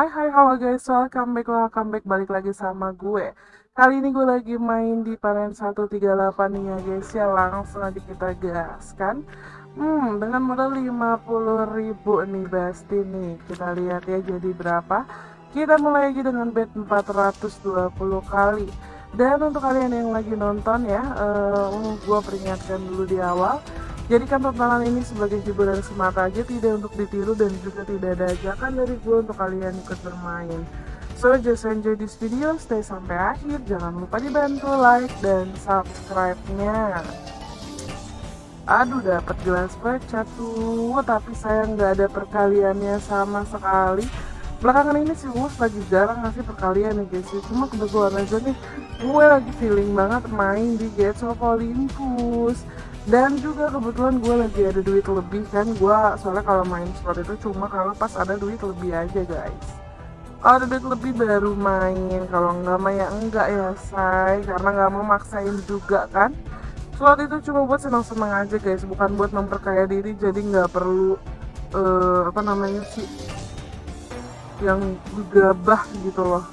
Hai hai halo guys, welcome back, welcome back, balik lagi sama gue. Kali ini gue lagi main di panen 138 nih ya guys ya. Langsung aja kita gaskan. Hmm, dengan modal 50 ribu nih Basti nih. Kita lihat ya jadi berapa. Kita mulai lagi dengan bet 420 kali. Dan untuk kalian yang lagi nonton ya uh, Gue peringatkan dulu di awal Jadikan tontonan ini sebagai hiburan semata aja, tidak untuk ditiru dan juga tidak ada ajakan dari gue untuk kalian ikut bermain. So, just enjoy this video, stay sampai akhir, jangan lupa dibantu like dan subscribe-nya. Aduh, dapat gelas pecah tuh, tapi saya nggak ada perkaliannya sama sekali. Belakangan ini sih Wus lagi jarang ngasih perkalian nih guys, cuma kebetulan aja nih gue lagi feeling banget main di Gates of Olympus dan juga kebetulan gue lagi ada duit lebih kan gue soalnya kalau main slot itu cuma kalau pas ada duit lebih aja guys. Kalau ada duit lebih baru main kalau enggak mah ya enggak ya say. Karena nggak mau maksain juga kan. Slot itu cuma buat senang-senang aja guys. Bukan buat memperkaya diri jadi nggak perlu uh, apa namanya sih yang gegabah gitu loh.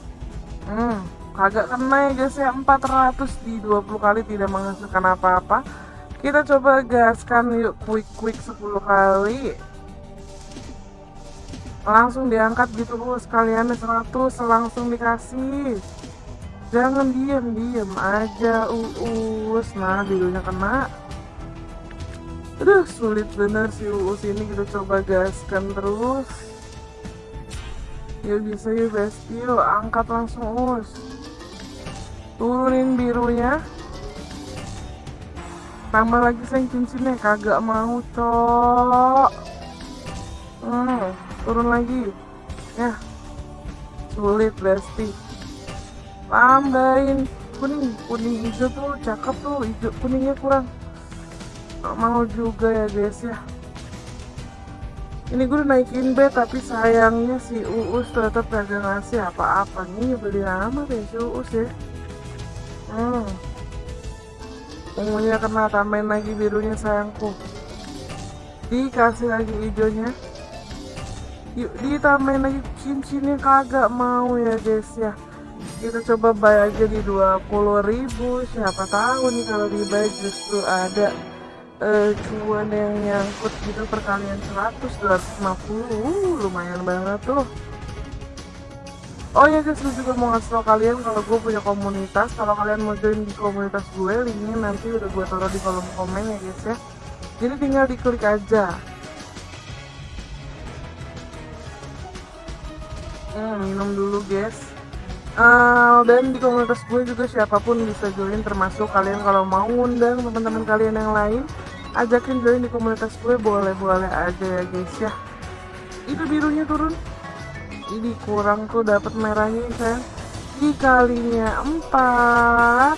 Hmm agak kena ya guys ya. 400 di 20 kali tidak menghasilkan apa-apa kita coba gaskan yuk quick quick 10 kali. Langsung diangkat gitu bu. Sekalian 100 langsung dikasih. Jangan diem diem aja uus nah birunya kena. Aduh sulit bener si uus ini. Kita coba gaskan terus. Yuk bisa yuk besti yuk angkat langsung uus turunin birunya tambah lagi sayang cincinnya kagak mau cok. Hmm, turun lagi. Ya. Sulit besti tambahin kuning. Kuning hijau tuh cakep tuh. Hijau kuningnya kurang. Gak mau juga ya guys ya. Ini gue udah naikin bet tapi sayangnya si Uus tetap kagak ngasih apa-apa. Nih beli amat ya si Uus ya. Hmm ungunya kena tambahin lagi birunya sayangku. Dikasih lagi hijaunya. Yuk ditambahin lagi cincinnya kagak mau ya guys ya. Kita coba buy aja di 20.000 siapa tahu nih kalau di buy justru ada uh, cuan yang nyangkut gitu perkalian 100 250 uh, lumayan banget tuh Oh ya guys, gue juga mau ngasih tau kalian kalau gue punya komunitas. Kalau kalian mau join di komunitas gue, linknya nanti udah gue taruh di kolom komen ya guys ya. Jadi tinggal diklik aja. Hmm, minum dulu guys. Uh, dan di komunitas gue juga siapa pun bisa join termasuk kalian kalau mau undang teman-teman kalian yang lain ajakin join di komunitas gue boleh-boleh aja ya guys ya itu birunya turun ini kurang tuh dapat merahnya kan dikalinya empat.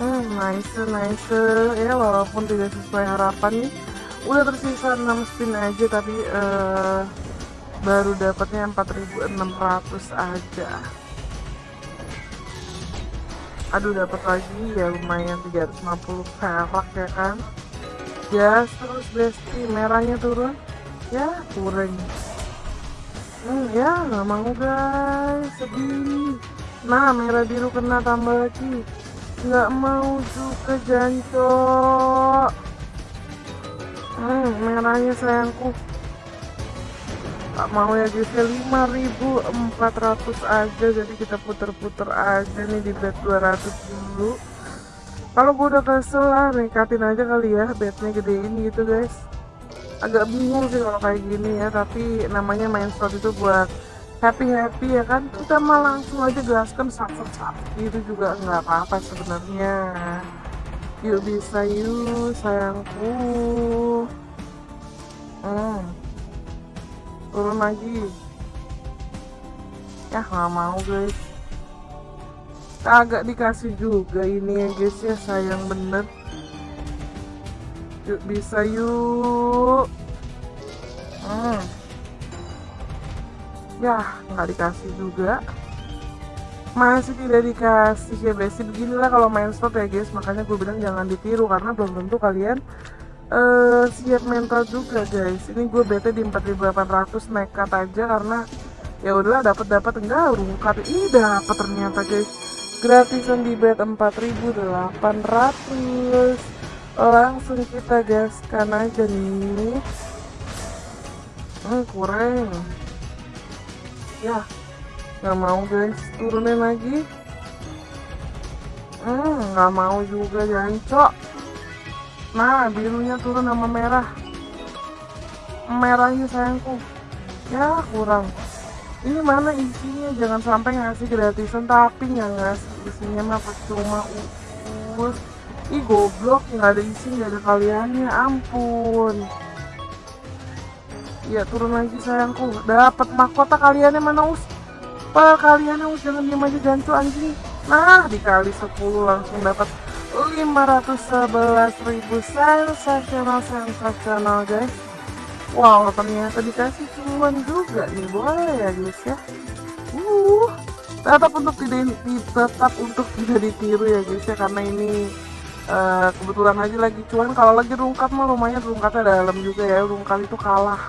Hmm nice nice. Ya walaupun tidak sesuai harapan nih. Udah tersisa 6 spin aja tapi uh, baru dapatnya 4600 aja. Aduh dapat lagi ya lumayan 350 perak ya kan. Gas terus besti. Merahnya turun. Ya kurang ya nggak mau guys. Sedih. Nah merah biru kena tambah lagi. Nggak mau juga jancok. Hmm, merahnya sayangku. Tak mau ya guys ya 5400 aja jadi kita puter-puter aja nih di bet 200 dulu. Kalau gue udah kesel lah nekatin aja kali ya betnya gedein gitu guys agak bingung sih kalau kayak gini ya tapi namanya main slot itu buat happy happy ya kan kita mah langsung aja gaskan satu satu itu juga nggak apa-apa sebenarnya. Yuk bisa yuk sayangku. Hmm. turun lagi. Ya nggak mau guys. Agak dikasih juga ini ya guys ya sayang bener Yuk bisa yuk. Hmm. Ya nggak dikasih juga. Masih tidak dikasih ya basic beginilah kalau main slot ya guys. Makanya gue bilang jangan ditiru karena belum tentu kalian uh, siap mental juga guys. Ini gue bete di 4800 nekat aja karena ya udahlah dapat dapat enggak rungkat ih dapat ternyata guys gratisan di bed 4800 langsung kita gaskan aja nih. Hmm, kurang. Ya nggak mau guys turunin lagi. Hmm nggak mau juga jancok nah birunya turun sama merah. Merahnya sayangku. Ya kurang. Ini mana isinya? Jangan sampai ngasih gratisan tapi nggak ngasih. Isinya mah cuma us ih goblok nggak ada isi nggak ada kaliannya ampun. Ya turun lagi sayangku. Dapat mahkota kaliannya mana us? Pak kaliannya us? Jangan diem aja jancu anjing. Nah dikali 10 langsung dapat 511 ribu sensasional sensasional guys. Wow ternyata dikasih cuan juga nih. Boleh ya guys ya? Uh tetap untuk tidak tetap untuk tidak ditiru ya guys ya. Karena ini uh, kebetulan aja lagi cuan kalau lagi rungkat mah lumayan rungkatnya dalam juga ya rungkat itu kalah.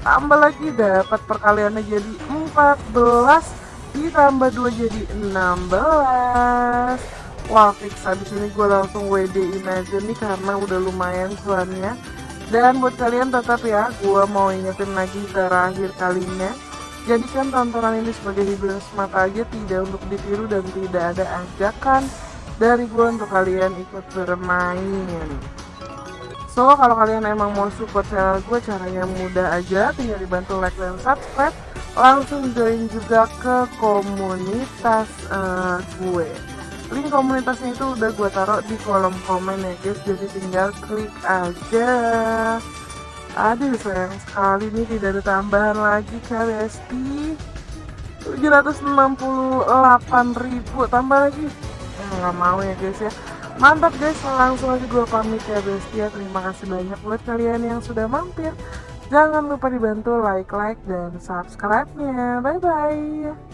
Tambah lagi dapat perkaliannya jadi 14 ditambah 2 jadi 16 wah fix. Habis ini gue langsung WD in aja nih karena udah lumayan cuannya dan buat kalian tetap ya gue mau ingetin lagi terakhir kalinya. Jadikan tontonan ini sebagai hiburan semata aja tidak untuk ditiru dan tidak ada ajakan dari gue untuk kalian ikut bermain. So kalau kalian emang mau support channel gue caranya mudah aja. Tinggal dibantu like dan subscribe. Langsung join juga ke komunitas uh, gue. Link komunitasnya itu udah gue taruh di kolom komen ya guys. Jadi tinggal klik aja. Aduh sayang sekali nih tidak ada tambahan lagi KBSP 768.000 tambah lagi nggak mau ya guys ya mantap guys langsung aja gue pamit ya guys ya terima kasih banyak buat kalian yang sudah mampir Jangan lupa dibantu like, like, dan subscribe-nya. Bye-bye.